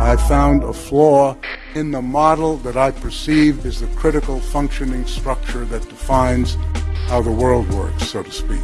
I found a flaw in the model that I perceive is the critical functioning structure that defines how the world works, so to speak.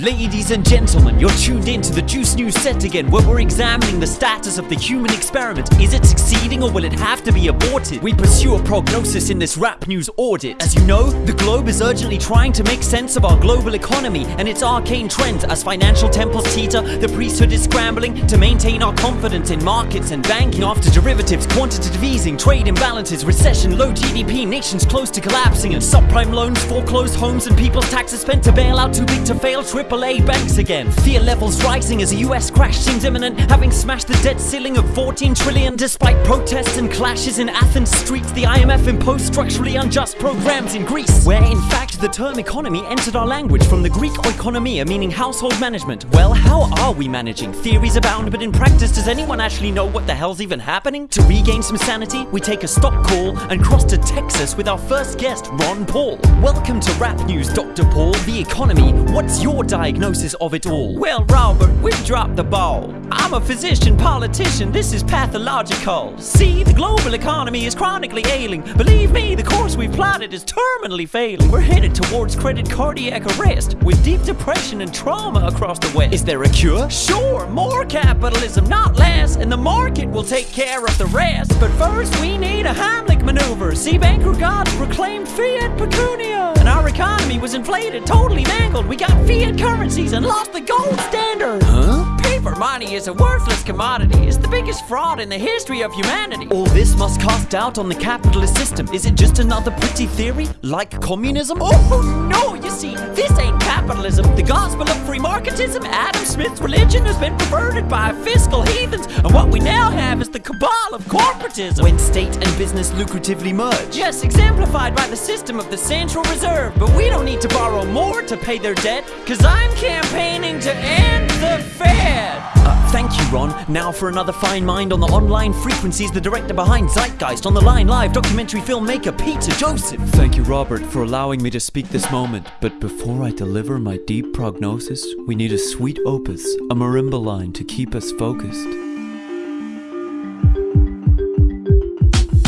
Ladies and gentlemen, you're tuned in to the Juice News set again, where we're examining the status of the human experiment. Is it succeeding or will it have to be aborted? We pursue a prognosis in this rap news audit. As you know, the globe is urgently trying to make sense of our global economy and its arcane trends as financial temples teeter, the priesthood is scrambling to maintain our confidence in markets and banking. After derivatives, quantitative easing, trade imbalances, recession, low GDP, nations close to collapsing, and subprime loans, foreclosed homes, and people's taxes spent to bail out too big to fail, AAA banks again. Fear levels rising as a US crash seems imminent, having smashed the debt ceiling of 14 trillion. Despite protests and clashes in Athens streets, the IMF imposed structurally unjust programs in Greece, where in fact the term economy entered our language from the Greek oikonomia, meaning household management. Well, how are we managing? Theories abound, but in practice, does anyone actually know what the hell's even happening? To regain some sanity, we take a stop call and cross to Texas with our first guest, Ron Paul. Welcome to Rap News, Dr. Paul. The economy. What's your diagnosis of it all? Well, Robert, we've dropped the ball. I'm a physician, politician, this is pathological. See, the global economy is chronically ailing. Believe me, the course we've plotted is terminally failing. We're headed towards credit cardiac arrest with deep depression and trauma across the West. Is there a cure? Sure, more capitalism, not less, and the market will take care of the rest. But first, we need a Heimlich maneuver. See, banker gods proclaimed fiat pecunia, and our economy was inflated, totally mangled. We got fiat currencies and lost the gold standard. Huh? Money is a worthless commodity. It's the biggest fraud in the history of humanity. All this must cast doubt on the capitalist system. Is it just another pretty theory? Like communism? Oh no, you see, this ain't capitalism. The gospel of free marketism, Adam Smith's religion has been perverted by fiscal heathens. And what we now have is the cabal of corporatism. When state and business lucratively merge. Yes, exemplified by the system of the Central Reserve. But we don't need to borrow more to pay their debt, cause I'm campaigning to end the Fed. Uh, thank you, Ron. Now for another fine mind on the online frequencies, the director behind Zeitgeist on the line live, documentary filmmaker Peter Joseph. Thank you, Robert, for allowing me to speak this moment. But before I deliver my deep prognosis, we need a sweet opus, a marimba line to keep us focused.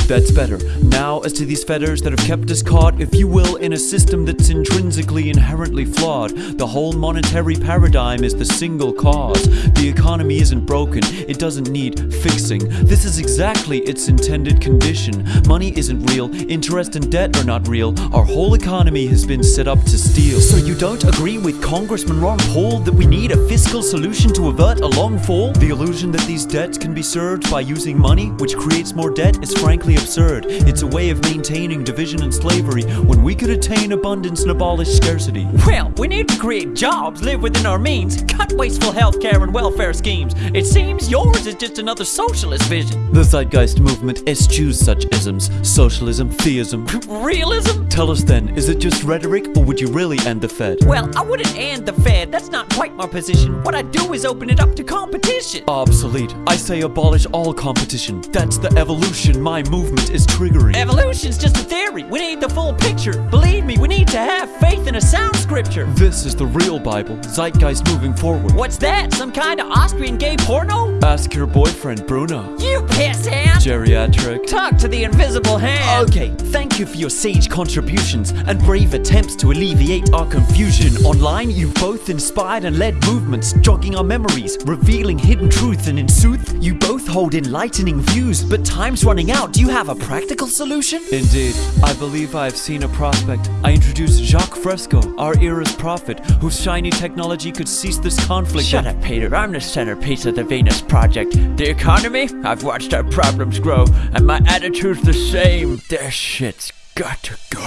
That's better. Now, as to these fetters that have kept us caught, if you will, in a system that's intrinsically inherently flawed, the whole monetary paradigm is the single cause. The economy isn't broken, it doesn't need fixing. This is exactly its intended condition. Money isn't real, interest and debt are not real. Our whole economy has been set up to steal. So you don't agree with Congressman Ron Paul that we need a fiscal solution to avert a long fall? The illusion that these debts can be served by using money, which creates more debt, is frankly absurd. It's a way of maintaining division and slavery when we could attain abundance and abolish scarcity. Well, we need to create jobs, live within our means, cut wasteful healthcare and welfare schemes. It seems yours is just another socialist vision. The Zeitgeist movement eschews such isms socialism, theism. Realism? Tell us then, is it just rhetoric or would you really end the Fed? Well, I wouldn't end the Fed. That's not quite my position. What I do is open it up to competition. Obsolete. I say abolish all competition. That's the evolution my movement is triggering. Evolution's just a theory. We need the full picture. Believe me, we need to have faith in a sound scripture. This is the real Bible, Zeitgeist moving forward. What's that? Some kind of Austrian gay porno? Ask your boyfriend, Bruno. You pissant! Geriatric. Talk to the invisible hand. Okay, thank you for your sage contributions and brave attempts to alleviate our confusion. Online, you've both inspired and led movements, jogging our memories, revealing hidden truths, and in sooth, you both hold enlightening views. But time's running out. Do you have a practical solution? Indeed, I believe I have seen a prospect. I introduce Jacques Fresco, our era's prophet, whose shiny technology could cease this conflict. Shut up, Peter. I'm the centerpiece of the Venus Project. The economy? I've watched our problems grow, and my attitude's the same. Their shit's got to go.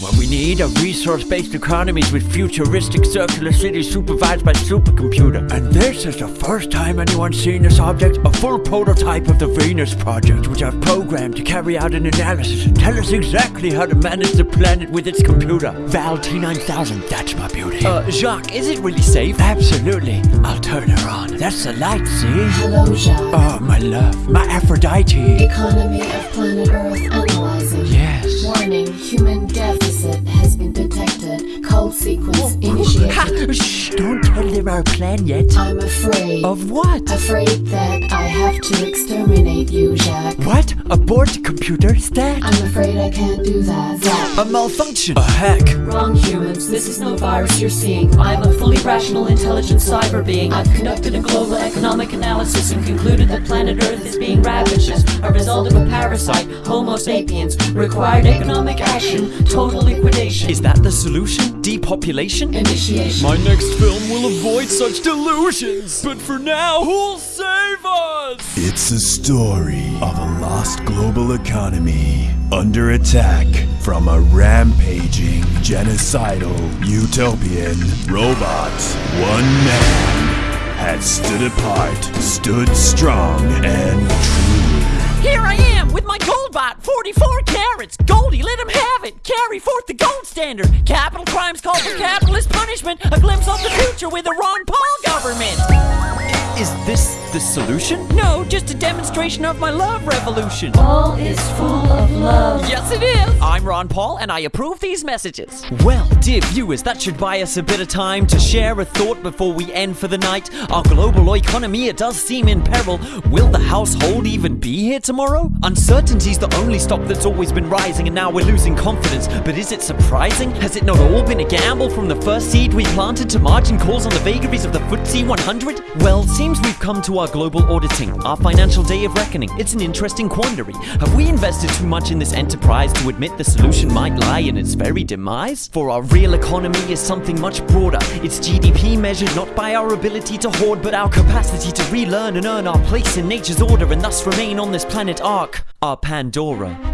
What we need are resource-based economies with futuristic circular cities supervised by supercomputer. And this is the first time anyone's seen this object, a full prototype of the Venus Project, which I've programmed to carry out an analysis and tell us exactly how to manage the planet with its computer. Val T9000, that's my beauty. Uh, Jacques, is it really safe? Absolutely. I'll turn her on. That's the light, see? Hello, Jacques. Oh, my love. My Aphrodite. Economy of planet Earth analyzing. Warning, human deficit has been detected. Yes. Shh, don't tell them our plan yet. I'm afraid. Of what? Afraid that I have to exterminate you, Jack. What? Abort computer stack? I'm afraid I can't do that. That. A malfunction. A hack. Wrong humans, this is no virus you're seeing. I'm a fully rational, intelligent cyber being. I've conducted a global economic analysis and concluded that planet Earth is being ravaged as a result of a parasite, Homo sapiens. Required economic action, total liquidation. Is that the solution? Depopulation? Initiation. My next film will avoid such delusions. But for now, who'll save us? It's a story of a lost global economy under attack from a rampaging, genocidal, utopian robot. One man had stood apart, stood strong, and true. Here I am with my Goldbot, 44 carats. Goldie, let him have it. Carry forth the gold standard. Capital crimes call for capitalist punishment. A glimpse of the future with a Ron Paul government. Is this the solution? No, just a demonstration of my love revolution. All is full of love. Yes, it is. I'm Ron Paul, and I approve these messages. Well, dear viewers, that should buy us a bit of time to share a thought before we end for the night. Our global economy, it does seem in peril. Will the household even be here tomorrow? Uncertainty's the only stock that's always been rising, and now we're losing confidence. But is it surprising? Has it not all been a gamble from the first seed we planted to margin calls on the vagaries of the FTSE 100? Well, seems we've come to our global auditing, our financial day of reckoning. It's an interesting quandary. Have we invested too much in this enterprise to admit the solution might lie in its very demise? For our real economy is something much broader. It's GDP measured not by our ability to hoard, but our capacity to relearn and earn our place in nature's order and thus remain on this planet Ark, our Pandora.